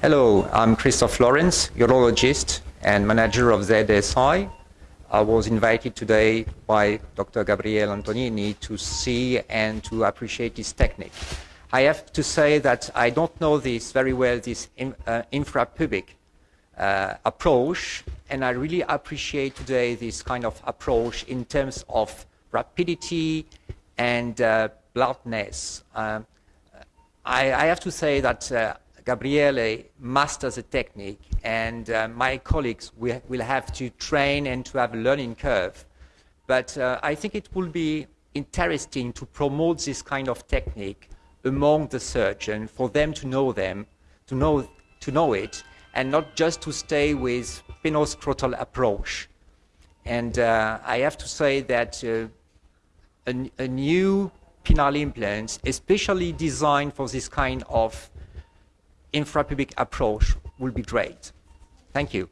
Hello, I'm Christophe Lawrence, urologist and manager of ZSI. I was invited today by Dr. Gabriele Antonini to see and to appreciate this technique. I have to say that I don't know this very well, this in, uh, infrapubic uh, approach, and I really appreciate today this kind of approach in terms of rapidity and uh, bluntness. Um, I, I, have to say that uh, Gabriele masters the technique, and uh, my colleagues will, will, have to train and to have a learning curve. But uh, I think it will be interesting to promote this kind of technique among the surgeons for them to know them, to know, to know it, and not just to stay with penoscrotal approach. And uh, I have to say that uh, a, a, new penile implant, especially designed for this kind of infrapubic approach, will be great. Thank you.